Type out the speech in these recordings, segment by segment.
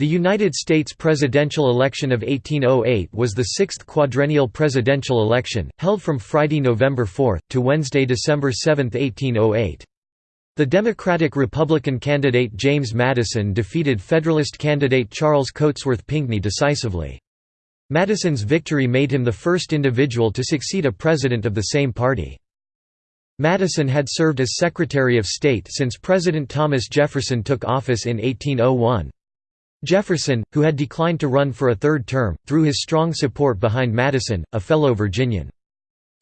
The United States presidential election of 1808 was the sixth quadrennial presidential election, held from Friday, November 4, to Wednesday, December 7, 1808. The Democratic-Republican candidate James Madison defeated Federalist candidate Charles Cotesworth Pinckney decisively. Madison's victory made him the first individual to succeed a president of the same party. Madison had served as Secretary of State since President Thomas Jefferson took office in 1801. Jefferson, who had declined to run for a third term, threw his strong support behind Madison, a fellow Virginian.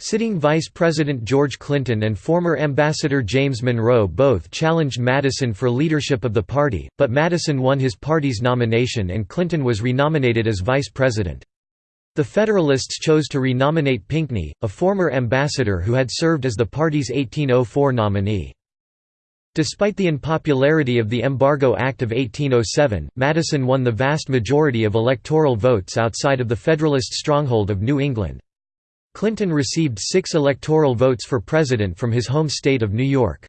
Sitting Vice President George Clinton and former Ambassador James Monroe both challenged Madison for leadership of the party, but Madison won his party's nomination and Clinton was renominated as vice president. The Federalists chose to renominate Pinckney, a former ambassador who had served as the party's 1804 nominee. Despite the unpopularity of the Embargo Act of 1807, Madison won the vast majority of electoral votes outside of the Federalist stronghold of New England. Clinton received six electoral votes for president from his home state of New York.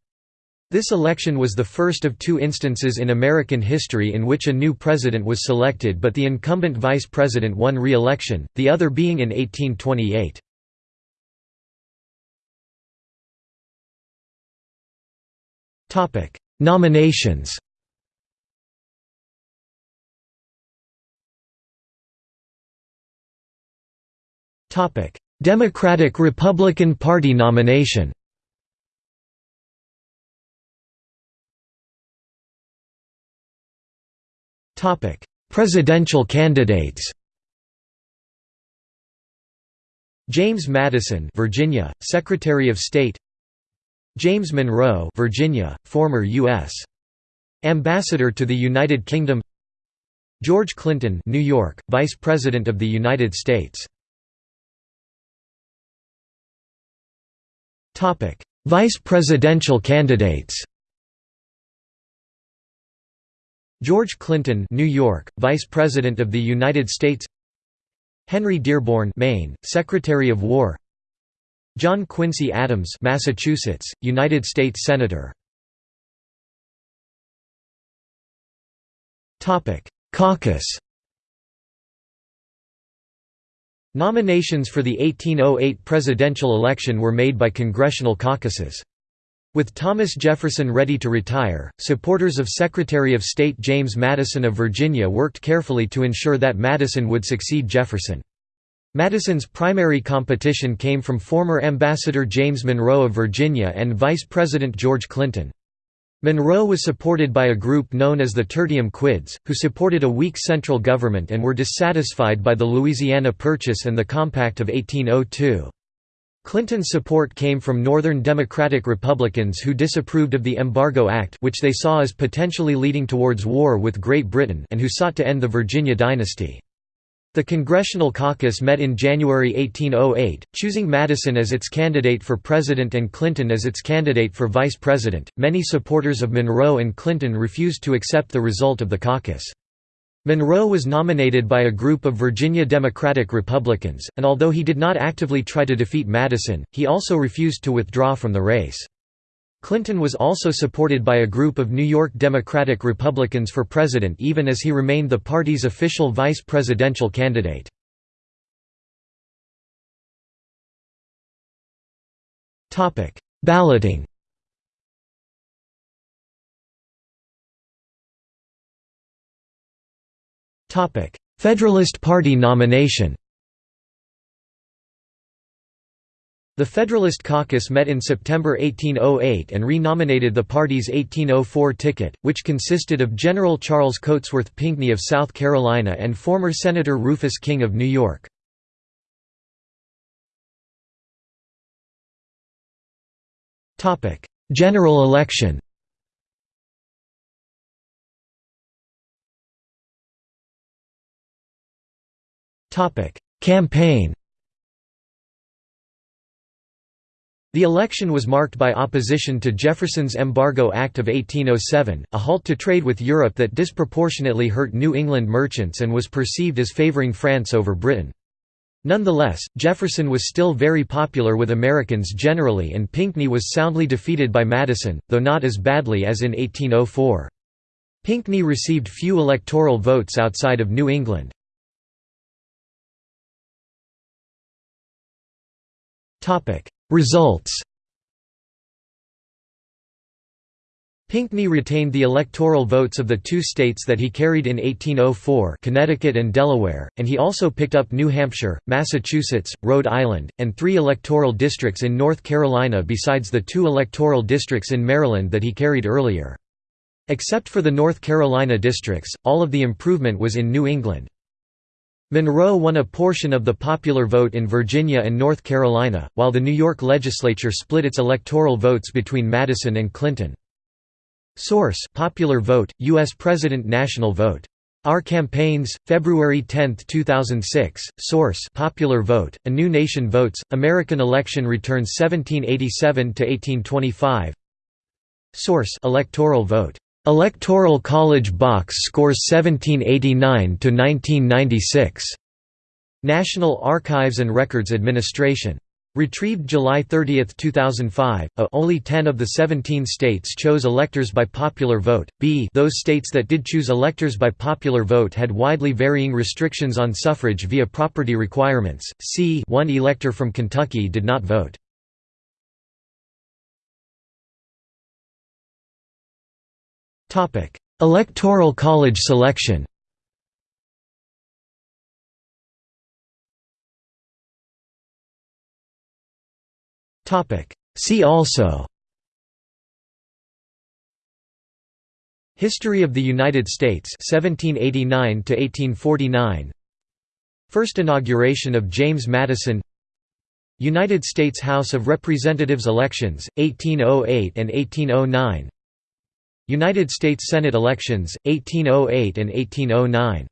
This election was the first of two instances in American history in which a new president was selected but the incumbent vice president won re-election, the other being in 1828. Nominations. Topic: Democratic-Republican Party nomination. Topic: Presidential candidates. James Madison, Virginia, Secretary of State James Monroe, Virginia, former U.S. Ambassador to the United Kingdom George Clinton, New York, Vice President of the United States. Topic: Vice presidential candidates. George Clinton, New York, Vice President of the United States. Henry Dearborn, Maine, Secretary of War. John Quincy Adams Massachusetts, United States Senator Caucus Nominations for the 1808 presidential election were made by congressional caucuses. With Thomas Jefferson ready to retire, supporters of Secretary of State James Madison of Virginia worked carefully to ensure that Madison would succeed Jefferson. Madison's primary competition came from former Ambassador James Monroe of Virginia and Vice President George Clinton. Monroe was supported by a group known as the Tertium Quids, who supported a weak central government and were dissatisfied by the Louisiana Purchase and the Compact of 1802. Clinton's support came from Northern Democratic Republicans who disapproved of the Embargo Act which they saw as potentially leading towards war with Great Britain and who sought to end the Virginia dynasty. The Congressional Caucus met in January 1808, choosing Madison as its candidate for president and Clinton as its candidate for vice president. Many supporters of Monroe and Clinton refused to accept the result of the caucus. Monroe was nominated by a group of Virginia Democratic Republicans, and although he did not actively try to defeat Madison, he also refused to withdraw from the race. Clinton was also supported by a group of New York Democratic Republicans for president even as he remained the party's official vice presidential candidate. Balloting Federalist Party nomination The Federalist Caucus met in September 1808 and re-nominated the party's 1804 ticket, which consisted of General Charles Cotesworth Pinckney of South Carolina and former Senator Rufus King of New York. General election Campaign The election was marked by opposition to Jefferson's Embargo Act of 1807, a halt to trade with Europe that disproportionately hurt New England merchants and was perceived as favoring France over Britain. Nonetheless, Jefferson was still very popular with Americans generally and Pinckney was soundly defeated by Madison, though not as badly as in 1804. Pinckney received few electoral votes outside of New England. Results Pinckney retained the electoral votes of the two states that he carried in 1804 Connecticut and Delaware, and he also picked up New Hampshire, Massachusetts, Rhode Island, and three electoral districts in North Carolina besides the two electoral districts in Maryland that he carried earlier. Except for the North Carolina districts, all of the improvement was in New England. Monroe won a portion of the popular vote in Virginia and North Carolina, while the New York legislature split its electoral votes between Madison and Clinton. Source: Popular Vote, U.S. President National Vote. Our Campaigns, February 10, 2006. Source: Popular Vote, A New Nation Votes, American Election Returns 1787 to 1825. Source: Electoral Vote. Electoral College Box Scores 1789 to 1996. National Archives and Records Administration. Retrieved July 30, 2005. A uh, only 10 of the 17 states chose electors by popular vote. B those states that did choose electors by popular vote had widely varying restrictions on suffrage via property requirements. C one elector from Kentucky did not vote. Electoral College selection. See also. History of the United States 1789 to 1849 First inauguration of James Madison. United States House of Representatives elections 1808 and 1809 United States Senate elections 1808 and 1809